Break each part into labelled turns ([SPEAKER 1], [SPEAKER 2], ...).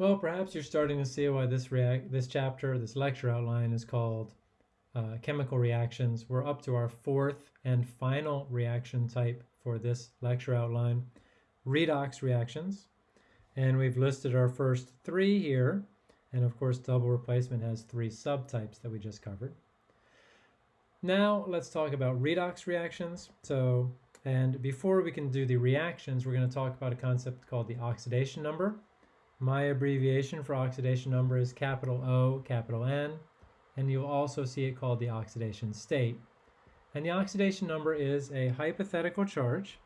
[SPEAKER 1] Well, perhaps you're starting to see why this react this chapter, this lecture outline is called uh, chemical reactions. We're up to our fourth and final reaction type for this lecture outline, redox reactions. And we've listed our first three here. And of course, double replacement has three subtypes that we just covered. Now let's talk about redox reactions. So, and before we can do the reactions, we're going to talk about a concept called the oxidation number. My abbreviation for oxidation number is capital O, capital N, and you'll also see it called the oxidation state. And the oxidation number is a hypothetical charge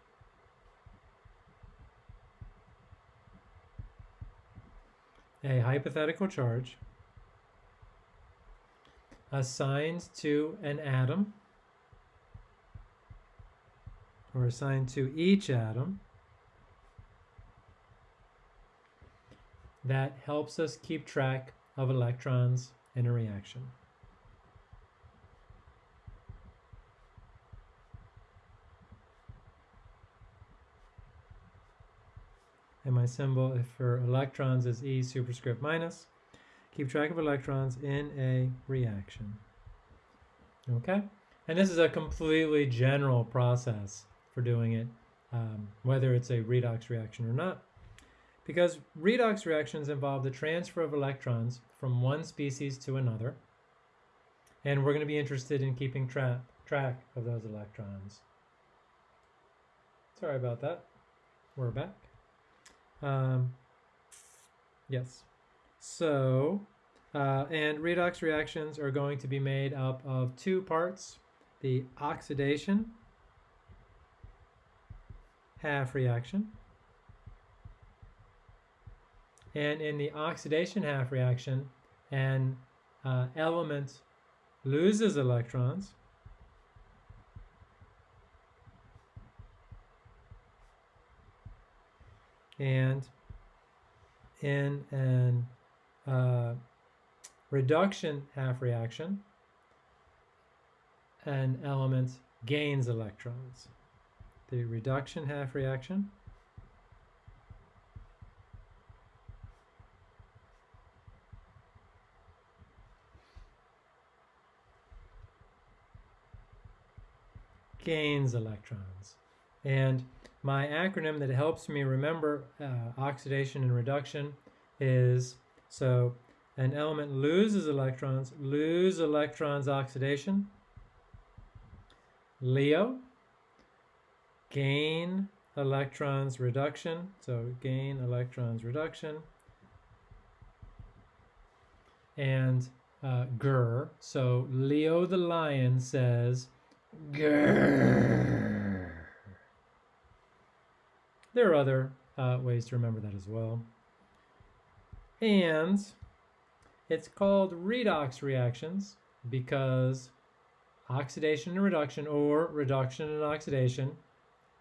[SPEAKER 1] a hypothetical charge assigned to an atom or assigned to each atom that helps us keep track of electrons in a reaction. And my symbol for electrons is E superscript minus. Keep track of electrons in a reaction. Okay? And this is a completely general process for doing it, um, whether it's a redox reaction or not. Because redox reactions involve the transfer of electrons from one species to another. And we're going to be interested in keeping tra track of those electrons. Sorry about that. We're back. Um, yes. So, uh, and redox reactions are going to be made up of two parts. The oxidation half reaction and in the oxidation half reaction, an uh, element loses electrons. And in an uh, reduction half reaction, an element gains electrons. The reduction half reaction gains electrons. And my acronym that helps me remember uh, oxidation and reduction is, so an element loses electrons, lose electrons oxidation, Leo, gain electrons reduction, so gain electrons reduction, and uh, Ger, so Leo the lion says, There are other uh, ways to remember that as well. And it's called redox reactions because oxidation and reduction or reduction and oxidation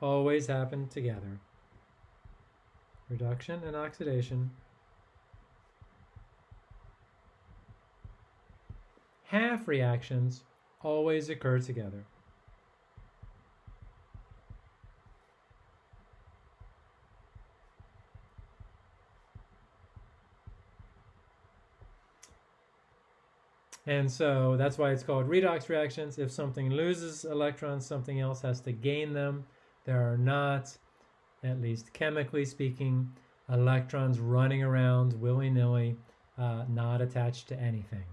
[SPEAKER 1] always happen together. Reduction and oxidation. Half reactions always occur together. And so that's why it's called redox reactions. If something loses electrons, something else has to gain them. There are not, at least chemically speaking, electrons running around willy-nilly, uh, not attached to anything.